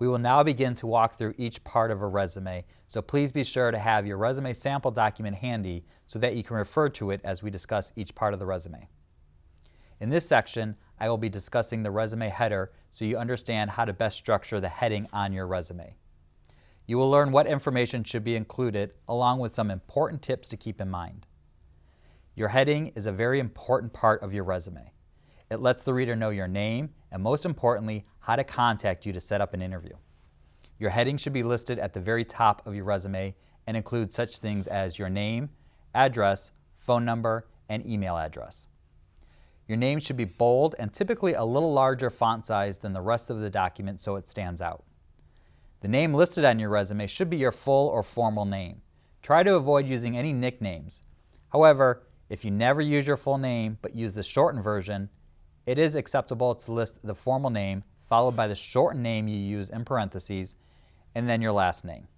We will now begin to walk through each part of a resume, so please be sure to have your resume sample document handy so that you can refer to it as we discuss each part of the resume. In this section, I will be discussing the resume header so you understand how to best structure the heading on your resume. You will learn what information should be included along with some important tips to keep in mind. Your heading is a very important part of your resume. It lets the reader know your name and most importantly, how to contact you to set up an interview. Your heading should be listed at the very top of your resume and include such things as your name, address, phone number, and email address. Your name should be bold and typically a little larger font size than the rest of the document so it stands out. The name listed on your resume should be your full or formal name. Try to avoid using any nicknames. However, if you never use your full name but use the shortened version, it is acceptable to list the formal name followed by the shortened name you use in parentheses and then your last name.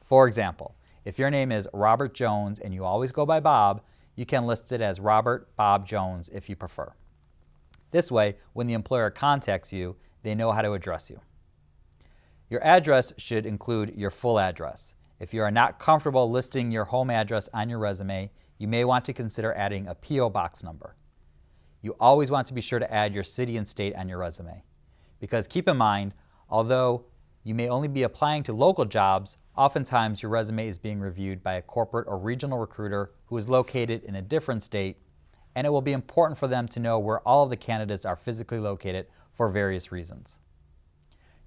For example, if your name is Robert Jones and you always go by Bob, you can list it as Robert Bob Jones if you prefer. This way, when the employer contacts you, they know how to address you. Your address should include your full address. If you are not comfortable listing your home address on your resume, you may want to consider adding a P.O. box number you always want to be sure to add your city and state on your resume. Because keep in mind, although you may only be applying to local jobs, oftentimes your resume is being reviewed by a corporate or regional recruiter who is located in a different state, and it will be important for them to know where all of the candidates are physically located for various reasons.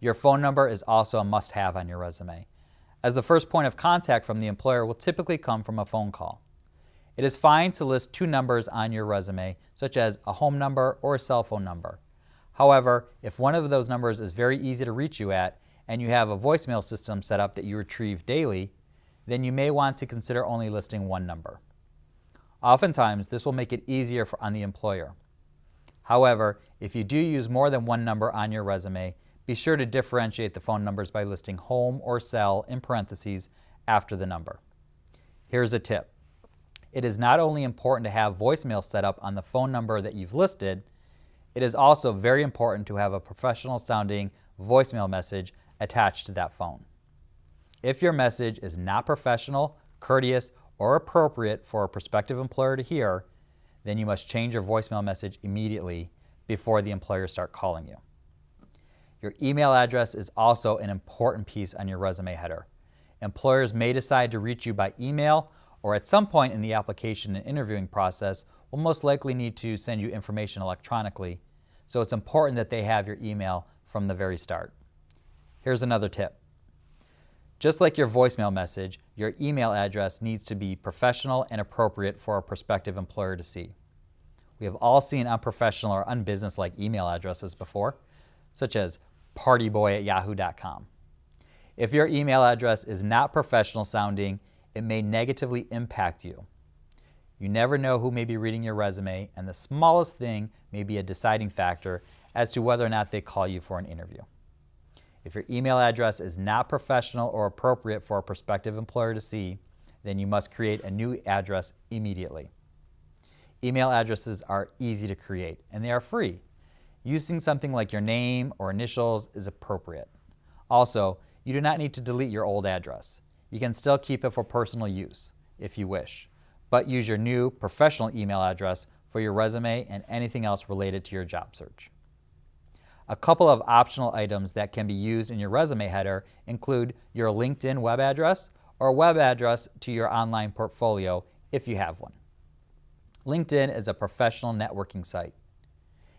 Your phone number is also a must-have on your resume, as the first point of contact from the employer will typically come from a phone call. It is fine to list two numbers on your resume, such as a home number or a cell phone number. However, if one of those numbers is very easy to reach you at and you have a voicemail system set up that you retrieve daily, then you may want to consider only listing one number. Oftentimes, this will make it easier for, on the employer. However, if you do use more than one number on your resume, be sure to differentiate the phone numbers by listing home or cell in parentheses after the number. Here's a tip it is not only important to have voicemail set up on the phone number that you've listed, it is also very important to have a professional sounding voicemail message attached to that phone. If your message is not professional, courteous, or appropriate for a prospective employer to hear, then you must change your voicemail message immediately before the employer start calling you. Your email address is also an important piece on your resume header. Employers may decide to reach you by email or at some point in the application and interviewing process will most likely need to send you information electronically, so it's important that they have your email from the very start. Here's another tip. Just like your voicemail message, your email address needs to be professional and appropriate for a prospective employer to see. We have all seen unprofessional or unbusinesslike email addresses before, such as partyboy at yahoo.com. If your email address is not professional sounding it may negatively impact you. You never know who may be reading your resume, and the smallest thing may be a deciding factor as to whether or not they call you for an interview. If your email address is not professional or appropriate for a prospective employer to see, then you must create a new address immediately. Email addresses are easy to create, and they are free. Using something like your name or initials is appropriate. Also, you do not need to delete your old address. You can still keep it for personal use if you wish, but use your new professional email address for your resume and anything else related to your job search. A couple of optional items that can be used in your resume header include your LinkedIn web address or web address to your online portfolio if you have one. LinkedIn is a professional networking site.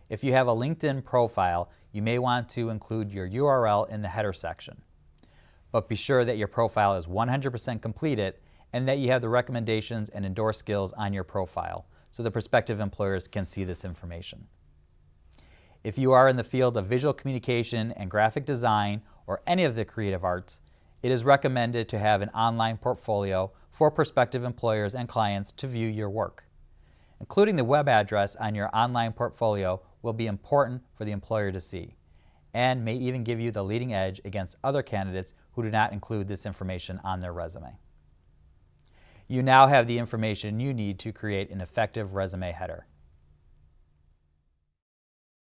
If you have a LinkedIn profile, you may want to include your URL in the header section but be sure that your profile is 100% completed and that you have the recommendations and endorsed skills on your profile so the prospective employers can see this information. If you are in the field of visual communication and graphic design or any of the creative arts, it is recommended to have an online portfolio for prospective employers and clients to view your work. Including the web address on your online portfolio will be important for the employer to see and may even give you the leading edge against other candidates who do not include this information on their resume. You now have the information you need to create an effective resume header.